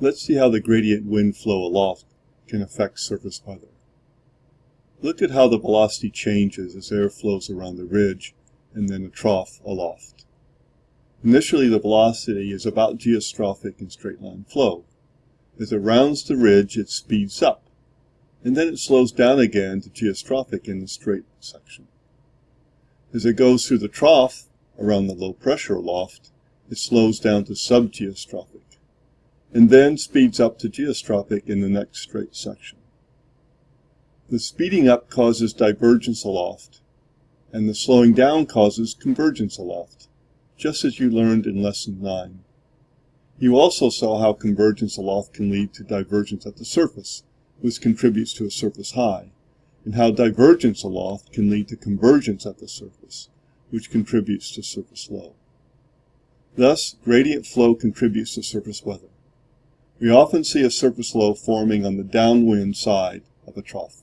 Let's see how the gradient wind flow aloft can affect surface weather. Look at how the velocity changes as air flows around the ridge and then the trough aloft. Initially the velocity is about geostrophic in straight line flow. As it rounds the ridge it speeds up, and then it slows down again to geostrophic in the straight section. As it goes through the trough around the low pressure aloft, it slows down to subgeostrophic and then speeds up to geostrophic in the next straight section. The speeding up causes divergence aloft, and the slowing down causes convergence aloft, just as you learned in Lesson 9. You also saw how convergence aloft can lead to divergence at the surface, which contributes to a surface high, and how divergence aloft can lead to convergence at the surface, which contributes to surface low. Thus, gradient flow contributes to surface weather. We often see a surface low forming on the downwind side of a trough.